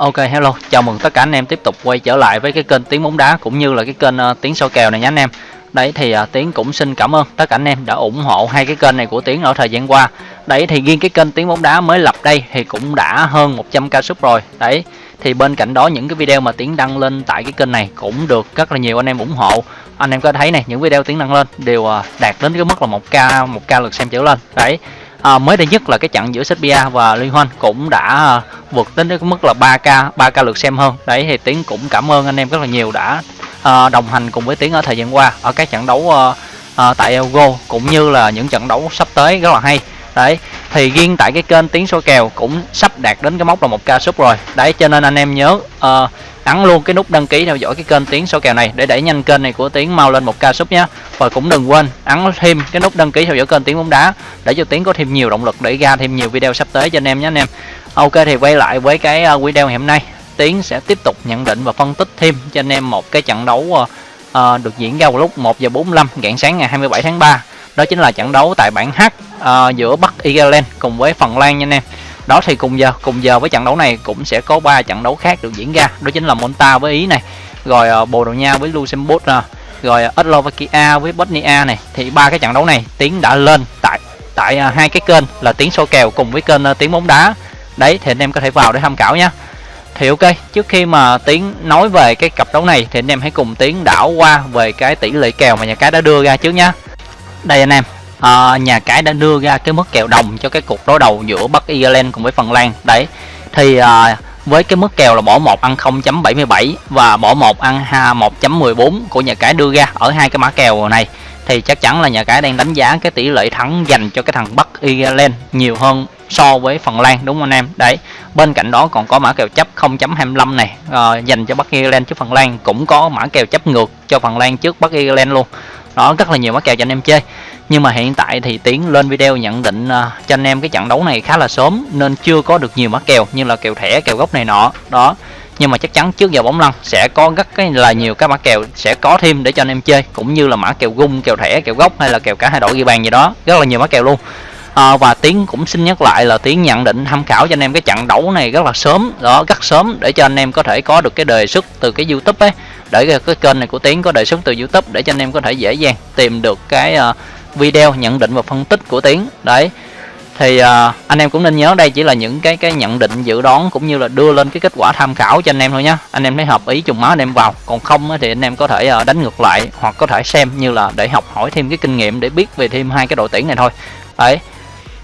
Ok hello, chào mừng tất cả anh em tiếp tục quay trở lại với cái kênh Tiếng bóng đá cũng như là cái kênh uh, Tiếng soi kèo này nhé anh em. Đấy thì uh, Tiến cũng xin cảm ơn tất cả anh em đã ủng hộ hai cái kênh này của Tiến ở thời gian qua. Đấy thì riêng cái kênh Tiếng bóng đá mới lập đây thì cũng đã hơn 100k sub rồi. Đấy thì bên cạnh đó những cái video mà Tiến đăng lên tại cái kênh này cũng được rất là nhiều anh em ủng hộ. Anh em có thấy này, những video Tiến đăng lên đều uh, đạt đến cái mức là 1k 1k lượt xem trở lên. Đấy à, mới đây nhất là cái trận giữa Serbia và Liên Hoan cũng đã à, vượt đến cái mức là 3k 3k lượt xem hơn. Đấy thì tiến cũng cảm ơn anh em rất là nhiều đã à, đồng hành cùng với tiến ở thời gian qua ở các trận đấu à, à, tại Elgo cũng như là những trận đấu sắp tới rất là hay. Đấy thì riêng tại cái kênh tiếng số kèo cũng sắp đạt đến cái mốc là một ca sub rồi. Đấy cho nên anh em nhớ uh, ấn luôn cái nút đăng ký theo dõi cái kênh tiếng số kèo này để đẩy nhanh kênh này của tiếng mau lên một ca sub nhé và cũng đừng quên ấn thêm cái nút đăng ký theo dõi kênh tiếng bóng đá để cho tiếng có thêm nhiều động lực để ra thêm nhiều video sắp tới cho anh em nhé anh em. Ok thì quay lại với cái quỹ video ngày hôm nay. Tiến sẽ tiếp tục nhận định và phân tích thêm cho anh em một cái trận đấu uh, được diễn ra vào lúc 1 giờ 45 rạng sáng ngày 27 tháng 3 đó chính là trận đấu tại bảng H uh, giữa Bắc Ireland cùng với Phần Lan nha anh em đó thì cùng giờ cùng giờ với trận đấu này cũng sẽ có ba trận đấu khác được diễn ra. Đó chính là Monta với Ý này, rồi ờ, Bồ Đào Nha với Luxembourg nè, rồi ờ, Slovakia với Bosnia này. Thì ba cái trận đấu này tiến đã lên tại tại ờ, hai cái kênh là tiếng số kèo cùng với kênh Tiến tiếng bóng đá. Đấy, thì anh em có thể vào để tham khảo nhé thì ok, trước khi mà tiến nói về cái cặp đấu này thì anh em hãy cùng tiến đảo qua về cái tỷ lệ kèo mà nhà cái đã đưa ra trước nhá. Đây anh em à, nhà cái đã đưa ra cái mức kèo đồng cho cái cuộc đối đầu giữa Bắc Ireland cùng với Phần Lan. Đấy thì à, với cái mức kèo là bỏ một ăn 0.77 và bỏ một ăn 1.14 của nhà cái đưa ra ở hai cái mã kèo này thì chắc chắn là nhà cái đang đánh giá cái tỷ lệ thắng dành cho cái thằng Bắc Ireland nhiều hơn so với Phần Lan đúng không anh em? Đấy bên cạnh đó còn có mã kèo chấp 0.25 này uh, dành cho Bắc Ireland trước Phần Lan cũng có mã kèo chấp ngược cho Phần Lan trước Bắc Ireland luôn đó rất là nhiều mã kèo cho anh em chơi. Nhưng mà hiện tại thì tiến lên video nhận định uh, cho anh em cái trận đấu này khá là sớm nên chưa có được nhiều mã kèo như là kèo thẻ kèo gốc này nọ. Đó nhưng mà chắc chắn trước giờ bóng lăn sẽ có rất cái là nhiều các mã kèo sẽ có thêm để cho anh em chơi cũng như là mã kèo gung kèo thẻ kèo gốc hay là kèo cả hai đội ghi bàn gì đó. Rất là nhiều mã kèo luôn. À, và tiến cũng xin nhắc lại là tiến nhận định tham khảo cho anh em cái trận đấu này rất là sớm đó rất sớm để cho anh em có thể có được cái đề xuất từ cái youtube ấy để cái kênh này của tiến có đề xuất từ youtube để cho anh em có thể dễ dàng tìm được cái uh, video nhận định và phân tích của tiến. Đấy. Thì uh, anh em cũng nên nhớ đây chỉ là những cái cái nhận định dự đoán cũng như là đưa lên cái kết quả tham khảo cho anh em thôi nhé anh em thấy hợp ý trùng máu anh em vào. Còn không thì anh em có thể uh, đánh ngược lại hoặc có thể xem như là để học hỏi thêm cái kinh nghiệm để biết về thêm hai cái đội tuyển này thôi. Đấy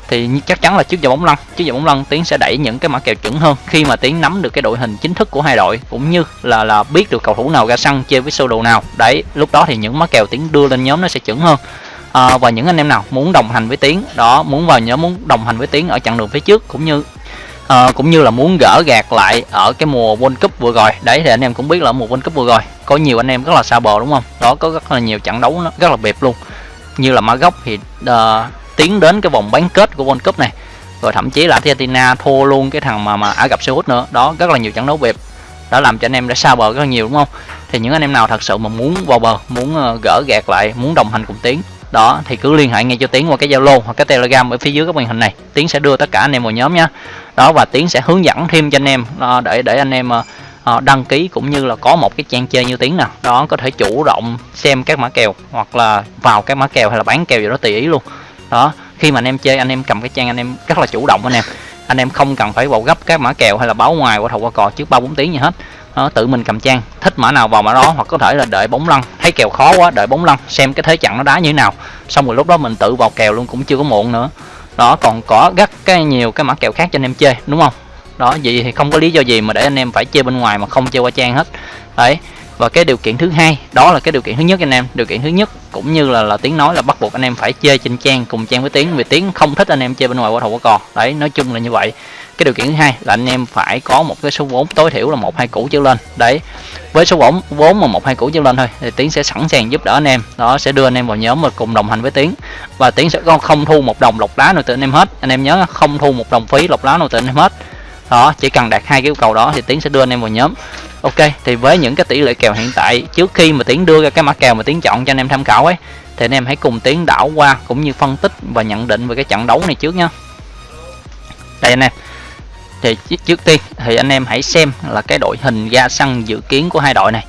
thì chắc chắn là trước giờ bóng lăn. Trước giờ bóng lăn tiến sẽ đẩy những cái mã kèo chuẩn hơn khi mà tiến nắm được cái đội hình chính thức của hai đội cũng như là là biết được cầu thủ nào ra sân chơi với sơ đồ nào. Đấy lúc đó thì những mã kèo tiến đưa lên nhóm nó sẽ chuẩn hơn. À, và những anh em nào muốn đồng hành với tiến đó muốn vào nhóm muốn đồng hành với tiến ở chặng đường phía trước cũng như à, cũng như là muốn gỡ gạt lại ở cái mùa World Cup vừa rồi. Đấy thì anh em cũng biết là mùa World Cup vừa rồi có nhiều anh em rất là xa bờ đúng không? Đó có rất là nhiều trận đấu nó rất là bẹp luôn. Như là mã gốc thì uh, tiến đến cái vòng bán kết của World Cup này. Rồi thậm chí là Argentina thua luôn cái thằng mà mà Ả Rập Xê Út nữa. Đó, rất là nhiều trận đấu bẹp. Đã làm cho anh em đã xa bờ rất là nhiều, đúng không? Thì những anh em nào thật sự mà muốn vào bờ, muốn ờ, gỡ gạt lại, muốn đồng hành cùng tiến, đó, thì cứ liên hệ ngay cho tiến qua cái zalo hoặc cái telegram ở phía dưới cái màn hình này. Tiến sẽ đưa tất cả anh em vào nhóm nhé đó, và tiến sẽ hướng dẫn thêm cho anh em ờ, để để anh em ờ, đăng ký cũng như là có một cái trang chơi như tiến nào đó, có thể chủ động xem các mã kèo hoặc là vào các mã kèo hay là bán kèo gì đó tùy ý luôn đó khi mà anh em chơi anh em cầm cái trang anh em rất là chủ động anh em. Anh em không cần phải vào gấp các mã kèo hay là báo ngoài qua thầu qua cò trước ba bốn tiếng gì hết. Đó, tự mình cầm trang thích mã nào vào mã đó hoặc có thể là đợi bóng lăn. Thấy kèo khó quá đợi bóng lăn xem cái thế trận nó đá như thế nào. Xong rồi lúc đó mình tự vào kèo luôn cũng chưa có muộn nữa. Đó còn có rất cái nhiều cái mã kèo khác cho anh em chơi đúng không? Đó vậy thì không có lý do gì mà để anh em phải chơi bên ngoài mà không chơi qua trang hết. Đấy và cái điều kiện thứ hai, đó là cái điều kiện thứ nhất anh em. Điều kiện thứ nhất cũng như là là tiếng nói là bắt buộc anh em phải chơi trên trang, cùng trang với tiếng, vì tiếng không thích anh em chơi bên ngoài qua thầu qua cò đấy, nói chung là như vậy. Cái điều kiện thứ hai là anh em phải có một cái số vốn, tối thiểu là một, hai củ trở lên. Đấy, với số vốn vốn mà một, hai củ trở lên thôi, thì tiến sẽ sẵn sàng giúp đỡ anh em. Đó, sẽ đưa anh em vào nhóm và cùng đồng hành với tiến và tiến sẽ không thu một đồng lọc lá nào từ anh em hết. Anh em nhớ, không thu một đồng phí lọc lá nào từ anh em hết. Đó, chỉ cần đạt hai cái yêu cầu đó thì tiến sẽ đưa anh em vào nhóm ok thì với những cái tỷ lệ kèo hiện tại trước khi mà tiến đưa ra cái mã kèo mà tiến chọn cho anh em tham khảo ấy thì anh em hãy cùng tiến đảo qua cũng như phân tích và nhận định về cái trận đấu này trước nhá. Đây anh em. Thì trước tiên thì anh em hãy xem là cái đội hình ra sân dự kiến của hai đội này.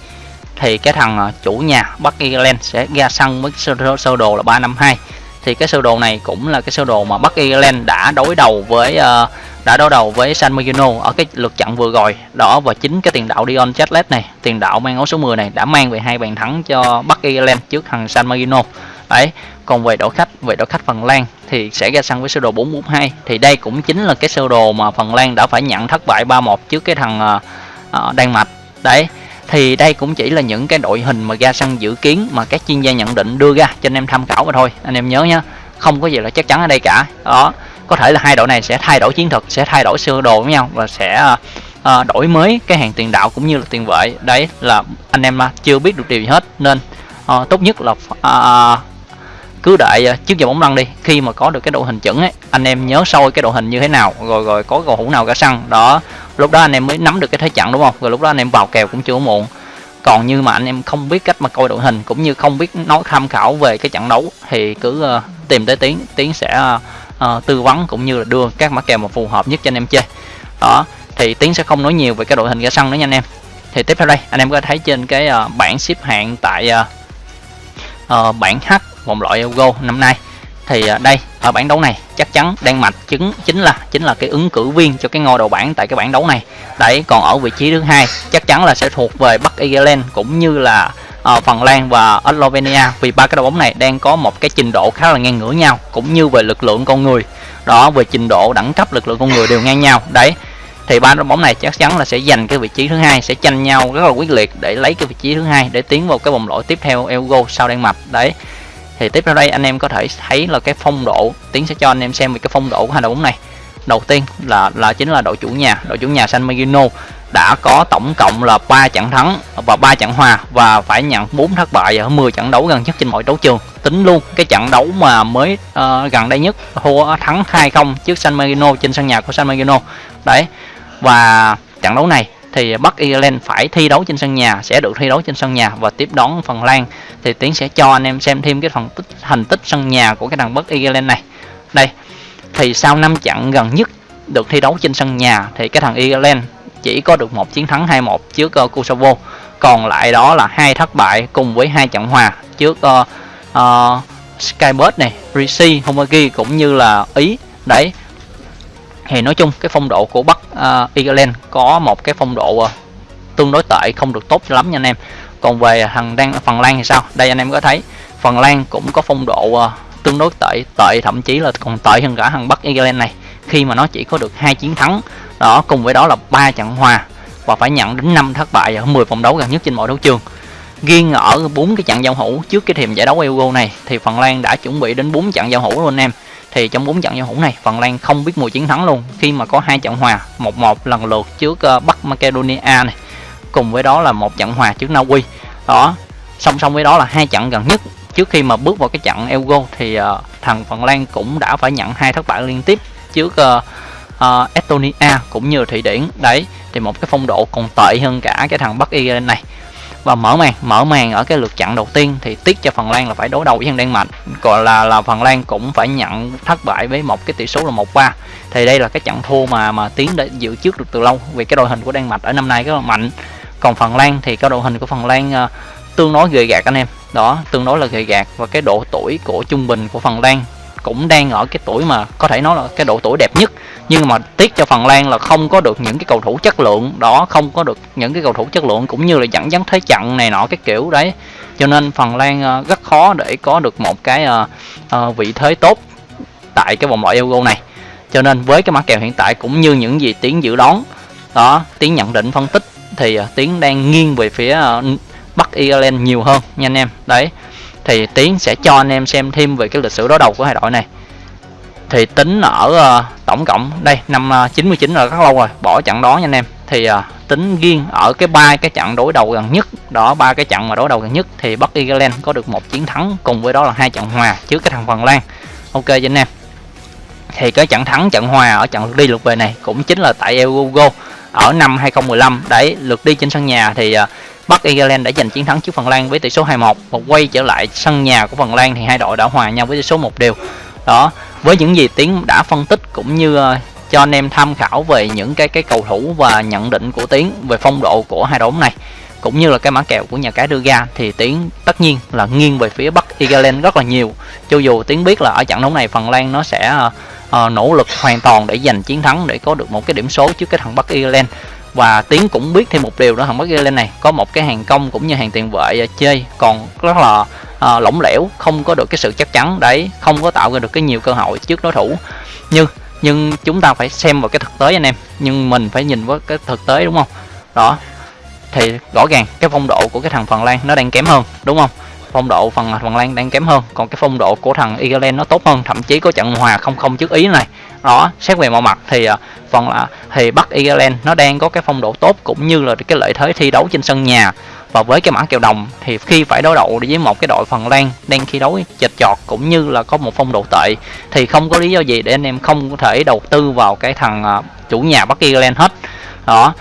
Thì cái thằng à, chủ nhà Bắc Ireland sẽ ra sân với sơ, sơ đồ là 352 thì cái sơ đồ này cũng là cái sơ đồ mà Bắc Ireland đã đối đầu với uh, đã đối đầu với San Marino ở cái lượt trận vừa rồi. Đó và chính cái tiền đạo Dion Chatlet này tiền đạo mang áo số 10 này đã mang về hai bàn thắng cho Bắc Ireland trước thằng San Marino. Đấy còn về đội khách về đội khách Phần Lan thì sẽ ra sân với sơ đồ 442 thì đây cũng chính là cái sơ đồ mà Phần Lan đã phải nhận thất bại 3-1 trước cái thằng uh, Đan Mạch. Đấy thì đây cũng chỉ là những cái đội hình mà ra sân dự kiến mà các chuyên gia nhận định đưa ra cho anh em tham khảo mà thôi. Anh em nhớ nhá không có gì là chắc chắn ở đây cả. Đó có thể là hai đội này sẽ thay đổi chiến thuật sẽ thay đổi sơ đồ với nhau và sẽ uh, đổi mới cái hàng tiền đạo cũng như là tiền vệ. Đấy là anh em à, chưa biết được điều gì hết. Nên uh, tốt nhất là uh, cứ đợi à, trước giờ bóng lăn đi. Khi mà có được cái đội hình chuẩn ấy anh em nhớ sâu cái đội hình như thế nào rồi rồi có cầu thủ nào cả sân. Đó lúc đó anh em mới nắm được cái thế trận đúng không? Rồi lúc đó anh em vào kèo cũng chưa muộn. Còn như mà anh em không biết cách mà coi đội hình cũng như không biết nói tham khảo về cái trận đấu thì cứ uh, tìm tới tiến tiến sẽ uh, uh, tư vấn cũng như là đưa các mã kèo mà phù hợp nhất cho anh em chơi. Đó thì tiến sẽ không nói nhiều về cái đội hình ra sân nữa nha anh em. Thì tiếp theo đây anh em có thấy trên cái uh, bảng xếp hạng tại uh, uh, bảng H vòng loại Euro năm nay. Thì uh, đây ở bảng đấu này chắc chắn Đan Mạch chứng chính là chính là cái ứng cử viên cho cái ngôi đầu bảng tại cái bảng đấu này. Đấy còn ở vị trí thứ hai chắc chắn là sẽ thuộc về Bắc Ireland cũng như là uh, Phần Lan và Slovenia. Vì ba cái đội bóng này đang có một cái trình độ khá là ngang ngửa nhau cũng như về lực lượng con người. Đó về trình độ đẳng cấp lực lượng con người đều ngang nhau. Đấy thì ba đội bóng này chắc chắn là sẽ giành cái vị trí thứ hai sẽ tranh nhau rất là quyết liệt để lấy cái vị trí thứ hai để tiến vào cái vòng loại tiếp theo Euro sau Đan Mạch. Đấy thì tiếp theo đây anh em có thể thấy là cái phong độ tiến sẽ cho anh em xem về cái phong độ của hai đội bóng này. Đầu tiên là là chính là đội chủ nhà đội chủ nhà San Marino đã có tổng cộng là 3 trận thắng và 3 trận hòa và phải nhận 4 thất bại ở 10 trận đấu gần nhất trên mọi đấu trường. Tính luôn cái trận đấu mà mới uh, gần đây nhất thua thắng 2-0 trước San Marino trên sân nhà của San Marino. Đấy và trận đấu này thì Bắc Ireland phải thi đấu trên sân nhà sẽ được thi đấu trên sân nhà và tiếp đón Phần Lan. Thì Tiến sẽ cho anh em xem thêm cái phần tích thành tích sân nhà của cái thằng Bắc Ireland này. Đây thì sau 5 trận gần nhất được thi đấu trên sân nhà thì cái thằng Ireland chỉ có được một chiến thắng 2-1 trước uh, Kosovo. Còn lại đó là hai thất bại cùng với hai trận hòa trước ờ, ờ, uh, uh, Skybird này, Rishi, Homagi cũng như là Ý. Đấy thì nói chung cái phong độ của Bắc uh, Ireland có một cái phong độ uh, tương đối tệ không được tốt lắm nha anh em. Còn về thằng đang Phần Lan thì sao? Đây anh em có thấy Phần Lan cũng có phong độ uh, tương đối tệ tệ thậm chí là còn tệ hơn cả thằng Bắc Ireland này khi mà nó chỉ có được hai chiến thắng. Đó, cùng với đó là ba trận hòa và phải nhận đến 5 thất bại ở 10 vòng đấu gần nhất trên mọi đấu trường. Riêng ở bốn cái trận giao hữu trước cái thềm giải đấu Euro này thì Phần Lan đã chuẩn bị đến 4 trận giao hữu luôn anh em. Thì trong bốn trận giao hữu này, Phần Lan không biết mùi chiến thắng luôn. Khi mà có hai trận hòa, một một lần lượt trước ờ, Bắc Macedonia này, cùng với đó là một trận hòa trước Na Uy đó, song song với đó là hai trận gần nhất. Trước khi mà bước vào cái trận Euro thì ờ, thằng Phần Lan cũng đã phải nhận hai thất bại liên tiếp trước uh, uh, Estonia cũng như Thụy Điển. Đấy thì một cái phong độ còn tệ hơn cả cái thằng Bắc Ireland này. Và mở màn mở màn ở cái lượt chặn đầu tiên thì tiếc cho Phần Lan là phải đối đầu với thằng Đan Mạch gọi là là Phần Lan cũng phải nhận thất bại với một cái tỷ số là một ba. Thì đây là cái trận thua mà mà tiến đã dự trước được từ lâu vì cái đội hình của Đan Mạch ở năm nay rất là mạnh. Còn Phần Lan thì cái đội hình của Phần Lan uh, tương đối gầy gạt anh em. Đó tương đối là gầy gạt và cái độ tuổi của trung bình của Phần Lan cũng đang ở cái tuổi mà có thể nói là cái độ tuổi đẹp nhất. Nhưng mà tiếc cho Phần Lan là không có được những cái cầu thủ chất lượng đó, không có được những cái cầu thủ chất lượng cũng như là dẫn dắt thế trận này nọ cái kiểu đấy. Cho nên Phần Lan ờ, rất khó để có được một cái ờ, ờ, vị thế tốt tại cái vòng loại Euro này. Cho nên với cái mã kèo hiện tại cũng như những gì tiến dự đoán, đó, tiến nhận định, phân tích thì tiến đang nghiêng về phía Bắc Ireland nhiều hơn nha anh em. Đấy thì tiến sẽ cho anh em xem thêm về cái lịch sử đối đầu của hai đội này. Thì tính ở uh, tổng cộng đây năm ờ, uh, 99 là rất lâu rồi bỏ trận đó nha anh em. Thì uh, tính riêng ở cái ba cái trận đối đầu gần nhất đó ba cái trận mà đối đầu gần nhất thì Bắc Ireland có được một chiến thắng cùng với đó là hai trận hòa trước cái thằng Phần Lan. Ok cho anh em. Thì cái trận thắng trận hòa ở trận lượt đi lượt về này cũng chính là tại Euro ở năm 2015 đấy lượt đi trên sân nhà thì uh, Bắc Ireland đã giành chiến thắng trước Phần Lan với tỷ số 2-1 và quay trở lại sân nhà của Phần Lan thì hai đội đã hòa nhau với tỷ số một đều. Đó với những gì tiến đã phân tích cũng như ờ, cho anh em tham khảo về những cái cái cầu thủ và nhận định của tiến về phong độ của hai đội này cũng như là cái mã kèo của nhà cái đưa ra thì tiến tất nhiên là nghiêng về phía bắc Ireland rất là nhiều. Cho dù tiến biết là ở trận đấu này phần lan nó sẽ uh, nỗ lực hoàn toàn để giành chiến thắng để có được một cái điểm số trước cái thằng bắc Ireland và tiến cũng biết thêm một điều đó thằng bắc Ireland này có một cái hàng công cũng như hàng tiền vệ à, chơi còn rất là uh, lỏng lẻo không có được cái sự chắc chắn đấy không có tạo ra được cái nhiều cơ hội trước đối thủ. Như nhưng chúng ta phải xem vào cái thực tế anh em nhưng mình phải nhìn với cái thực tế đúng không? Đó thì rõ ràng cái phong độ của cái thằng Phần Lan nó đang kém hơn đúng không? Phong độ phần Phần Lan đang kém hơn còn cái phong độ của thằng Ireland nó tốt hơn thậm chí có trận hòa không không trước Ý này đó xét về mọi mặt thì ờ, phần là thì Bắc Ireland nó đang có cái phong độ tốt cũng như là cái lợi thế thi đấu trên sân nhà. Và với cái mã kèo đồng thì khi phải đối đầu với một cái đội Phần Lan đang thi đấu chật chọt cũng như là có một phong độ tệ thì không có lý do gì để anh em không có thể đầu tư vào cái thằng ờ, chủ nhà Bắc Ireland hết. Đó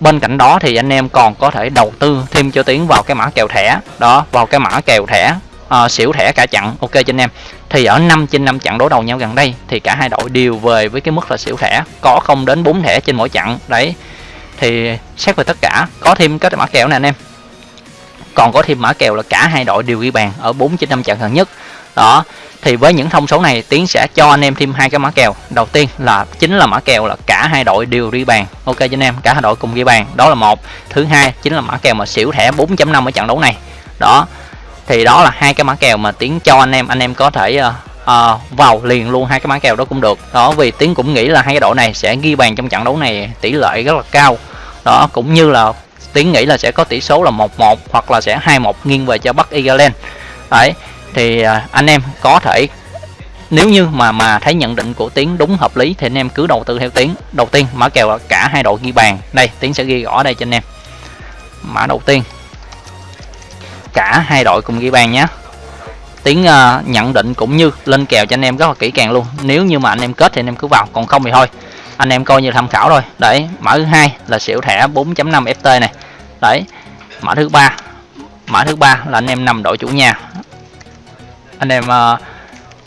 bên cạnh đó thì anh em còn có thể đầu tư thêm cho tiến vào cái mã kèo thẻ. Đó vào cái mã kèo thẻ uh, xỉu thẻ cả chặn ok cho anh em thì ở 5 trên 5 trận đối đầu nhau gần đây, thì cả hai đội đều về với cái mức là xỉu thẻ, có không đến 4 thẻ trên mỗi trận đấy. Thì xét về tất cả, có thêm cái mã kèo này anh em. Còn có thêm mã kèo là cả hai đội đều ghi bàn ở 4 trên 5 trận gần nhất. Đó, thì với những thông số này, tiến sẽ cho anh em thêm hai cái mã kèo. Đầu tiên là, chính là mã kèo là cả hai đội đều ghi bàn. Ok cho anh em, cả hai đội cùng ghi bàn, đó là một. Thứ hai chính là mã kèo mà xỉu thẻ 4.5 ở trận đấu này. Đó thì đó là hai cái mã kèo mà tiến cho anh em. Anh em có thể uh, uh, vào liền luôn hai cái mã kèo đó cũng được. Đó vì tiến cũng nghĩ là hai cái đội này sẽ ghi bàn trong trận đấu này tỷ lệ rất là cao. Đó cũng như là tiến nghĩ là sẽ có tỷ số là 1-1 hoặc là sẽ 2-1 nghiêng về cho Bắc Ireland. Đấy thì uh, anh em có thể nếu như mà mà thấy nhận định của tiến đúng hợp lý thì anh em cứ đầu tư theo tiến. Đầu tiên mã kèo là cả hai đội ghi bàn. Đây tiến sẽ ghi rõ đây cho anh em. Mã đầu tiên cả hai đội cùng ghi bàn nhé. Tiếng uh, ờ, nhận định cũng như lên kèo cho anh em rất là kỹ càng luôn. Nếu như mà anh em kết thì anh em cứ vào còn không thì thôi. Anh em coi như tham khảo rồi. đấy mã thứ hai là xỉu thẻ 4.5 ft này. Đấy mã thứ ba mã thứ ba là anh em nằm đội chủ nhà. Anh em uh,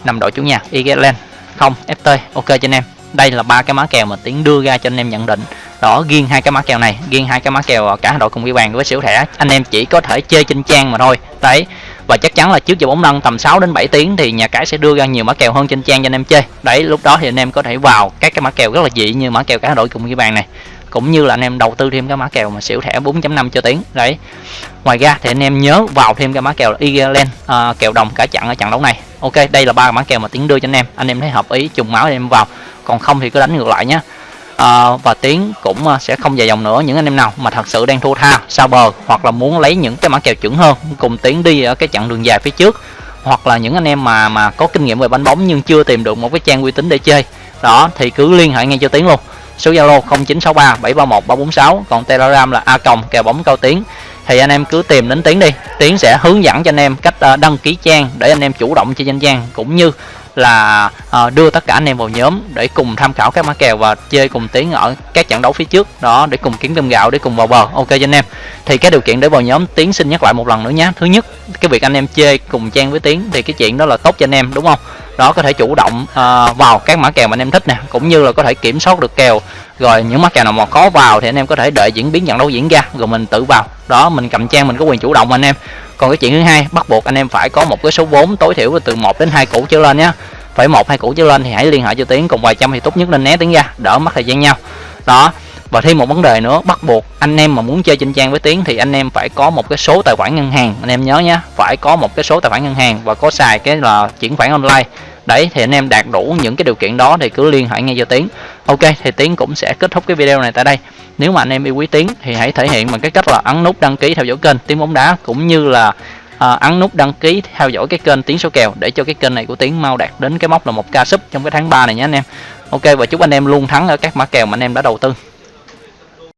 nằm đội chủ nhà Ireland không FT ok cho anh em. Đây là ba cái mã kèo mà tiến đưa ra cho anh em nhận định đó riêng hai cái mã kèo này riêng hai cái mã kèo ờ, cả đội cùng ghi bàn với xỉu thẻ. Anh em chỉ có thể chơi trên trang mà thôi. Đấy và chắc chắn là trước giờ bóng lăn tầm 6 đến 7 tiếng thì nhà cái sẽ đưa ra nhiều mã kèo hơn trên trang cho anh em chơi. Đấy lúc đó thì anh em có thể vào các cái mã kèo rất là dị như mã kèo cả đội cùng ghi bàn này. Cũng như là anh em đầu tư thêm cái mã kèo mà xỉu thẻ 4.5 cho tiếng. Đấy. Ngoài ra thì anh em nhớ vào thêm cái mã kèo Ireland à, kèo đồng cả chặn ở trận đấu này. Ok đây là ba mã kèo mà tiến đưa cho anh em. Anh em thấy hợp ý trùng máu thì em vào. Còn không thì cứ đánh ngược lại nhé à, và tiến cũng uh, sẽ không dài dòng nữa những anh em nào mà thật sự đang thua tha sao bờ hoặc là muốn lấy những cái mã kèo chuẩn hơn cùng tiến đi ở cái chặng đường dài phía trước. Hoặc là những anh em mà mà có kinh nghiệm về bánh bóng nhưng chưa tìm được một cái trang uy tín để chơi. Đó thì cứ liên hệ ngay cho tiến luôn. Số Zalo 0963 731 346 còn Telegram là a còng kèo bóng cao tiến. Thì anh em cứ tìm đến tiến đi. Tiến sẽ hướng dẫn cho anh em cách ờ, đăng ký trang để anh em chủ động chơi danh trang cũng như là uh, đưa tất cả anh em vào nhóm để cùng tham khảo các mã kèo và chơi cùng tiến ở các trận đấu phía trước. Đó để cùng kiếm cơm gạo để cùng vào bờ. Ok cho anh em. Thì cái điều kiện để vào nhóm tiến xin nhắc lại một lần nữa nhé. Thứ nhất cái việc anh em chơi cùng trang với tiến thì cái chuyện đó là tốt cho anh em đúng không? Đó có thể chủ động uh, vào các mã kèo mà anh em thích nè cũng như là có thể kiểm soát được kèo. Rồi những mã kèo nào mà khó vào thì anh em có thể đợi diễn biến trận đấu diễn ra rồi mình tự vào. Đó mình cầm trang mình có quyền chủ động anh em. Còn cái chuyện thứ hai bắt buộc anh em phải có một cái số vốn tối thiểu từ 1 đến hai củ trở lên nhé phải một hai củ trở lên thì hãy liên hệ cho tiến cùng vài trăm thì tốt nhất nên né tiến ra đỡ mất thời gian nhau. Đó và thêm một vấn đề nữa bắt buộc anh em mà muốn chơi trên trang với tiến thì anh em phải có một cái số tài khoản ngân hàng. Anh em nhớ nhé phải có một cái số tài khoản ngân hàng và có xài cái là chuyển khoản online. Đấy thì anh em đạt đủ những cái điều kiện đó thì cứ liên hệ ngay cho tiến. Ok thì tiến cũng sẽ kết thúc cái video này tại đây. Nếu mà anh em yêu quý tiến thì hãy thể hiện bằng cái cách là ấn nút đăng ký theo dõi kênh tiến bóng đá cũng như là à, ấn nút đăng ký theo dõi cái kênh tiến số kèo để cho cái kênh này của tiến mau đạt đến cái mốc là một ca sub trong cái tháng 3 này nhé anh em. Ok và chúc anh em luôn thắng ở các mã kèo mà anh em đã đầu tư.